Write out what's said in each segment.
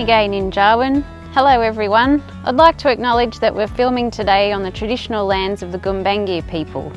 again in Jarwin. Hello everyone. I'd like to acknowledge that we're filming today on the traditional lands of the Gumbaynggirr people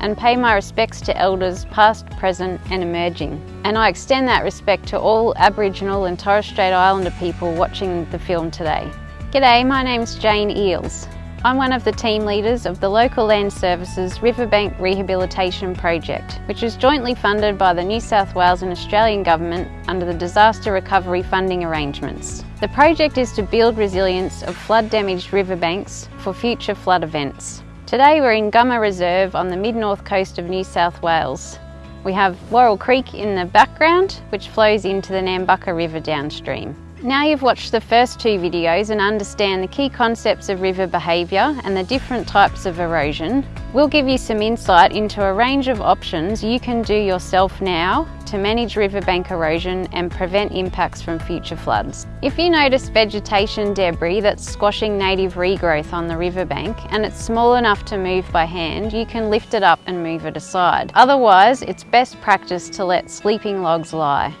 and pay my respects to elders past, present and emerging. And I extend that respect to all Aboriginal and Torres Strait Islander people watching the film today. G'day, my name's Jane Eales. I'm one of the team leaders of the Local Land Services Riverbank Rehabilitation Project, which is jointly funded by the New South Wales and Australian Government under the Disaster Recovery Funding Arrangements. The project is to build resilience of flood damaged riverbanks for future flood events. Today we're in Gumma Reserve on the mid-north coast of New South Wales. We have Worrell Creek in the background, which flows into the Nambucca River downstream. Now you've watched the first two videos and understand the key concepts of river behaviour and the different types of erosion, we'll give you some insight into a range of options you can do yourself now to manage riverbank erosion and prevent impacts from future floods. If you notice vegetation debris that's squashing native regrowth on the riverbank and it's small enough to move by hand, you can lift it up and move it aside. Otherwise, it's best practice to let sleeping logs lie.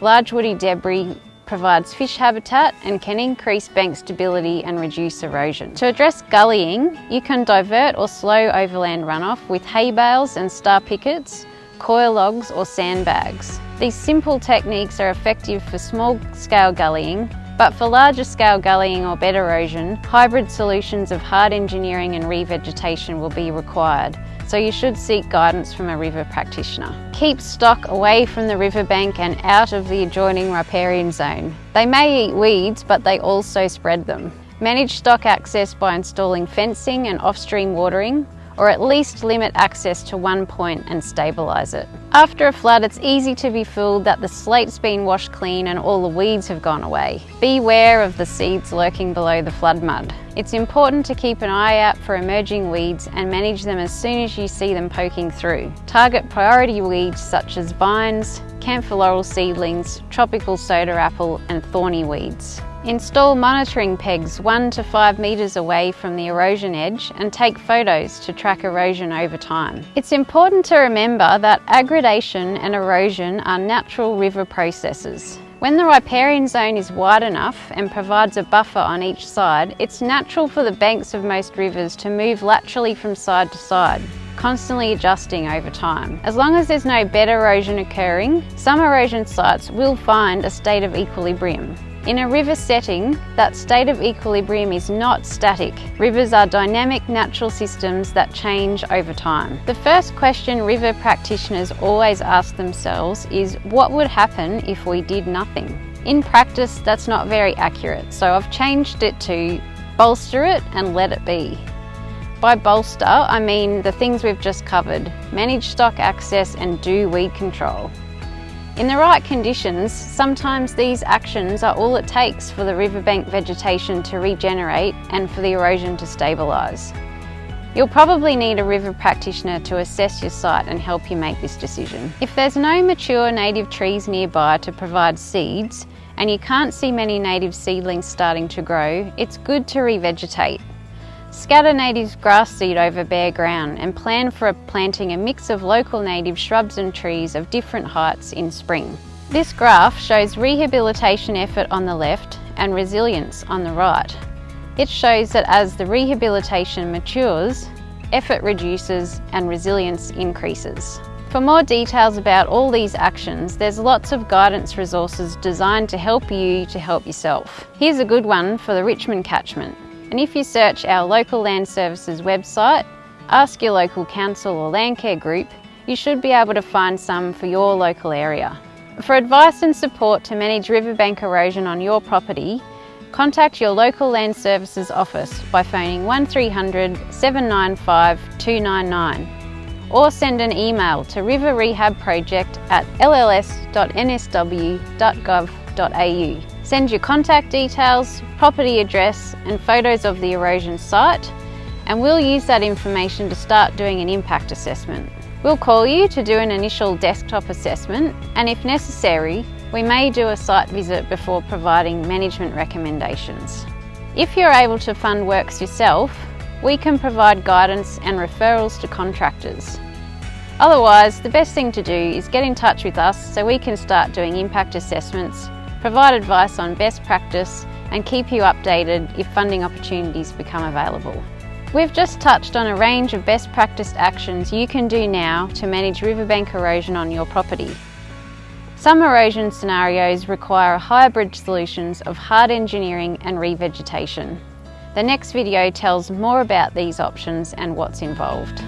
Large woody debris provides fish habitat and can increase bank stability and reduce erosion. To address gullying, you can divert or slow overland runoff with hay bales and star pickets, coir logs or sandbags. These simple techniques are effective for small scale gullying but for larger scale gullying or bed erosion, hybrid solutions of hard engineering and revegetation will be required, so you should seek guidance from a river practitioner. Keep stock away from the riverbank and out of the adjoining riparian zone. They may eat weeds, but they also spread them. Manage stock access by installing fencing and off-stream watering, or at least limit access to one point and stabilise it. After a flood, it's easy to be fooled that the slate's been washed clean and all the weeds have gone away. Beware of the seeds lurking below the flood mud. It's important to keep an eye out for emerging weeds and manage them as soon as you see them poking through. Target priority weeds such as vines, camphor laurel seedlings, tropical soda apple and thorny weeds. Install monitoring pegs 1 to 5 metres away from the erosion edge and take photos to track erosion over time. It's important to remember that aggradation and erosion are natural river processes. When the riparian zone is wide enough and provides a buffer on each side, it's natural for the banks of most rivers to move laterally from side to side constantly adjusting over time. As long as there's no bed erosion occurring, some erosion sites will find a state of equilibrium. In a river setting, that state of equilibrium is not static. Rivers are dynamic natural systems that change over time. The first question river practitioners always ask themselves is what would happen if we did nothing? In practice, that's not very accurate, so I've changed it to bolster it and let it be. By bolster, I mean the things we've just covered, manage stock access and do weed control. In the right conditions, sometimes these actions are all it takes for the riverbank vegetation to regenerate and for the erosion to stabilise. You'll probably need a river practitioner to assess your site and help you make this decision. If there's no mature native trees nearby to provide seeds, and you can't see many native seedlings starting to grow, it's good to revegetate. Scatter native grass seed over bare ground and plan for planting a mix of local native shrubs and trees of different heights in spring. This graph shows rehabilitation effort on the left and resilience on the right. It shows that as the rehabilitation matures, effort reduces and resilience increases. For more details about all these actions, there's lots of guidance resources designed to help you to help yourself. Here's a good one for the Richmond catchment. And if you search our local land services website, ask your local council or landcare group, you should be able to find some for your local area. For advice and support to manage riverbank erosion on your property, contact your local land services office by phoning 1300 795 299 or send an email to riverrehabproject at lls.nsw.gov.au. Send your contact details, property address and photos of the erosion site and we'll use that information to start doing an impact assessment. We'll call you to do an initial desktop assessment and if necessary, we may do a site visit before providing management recommendations. If you're able to fund works yourself, we can provide guidance and referrals to contractors. Otherwise, the best thing to do is get in touch with us so we can start doing impact assessments provide advice on best practice and keep you updated if funding opportunities become available. We've just touched on a range of best practice actions you can do now to manage riverbank erosion on your property. Some erosion scenarios require a hybrid solutions of hard engineering and revegetation. The next video tells more about these options and what's involved.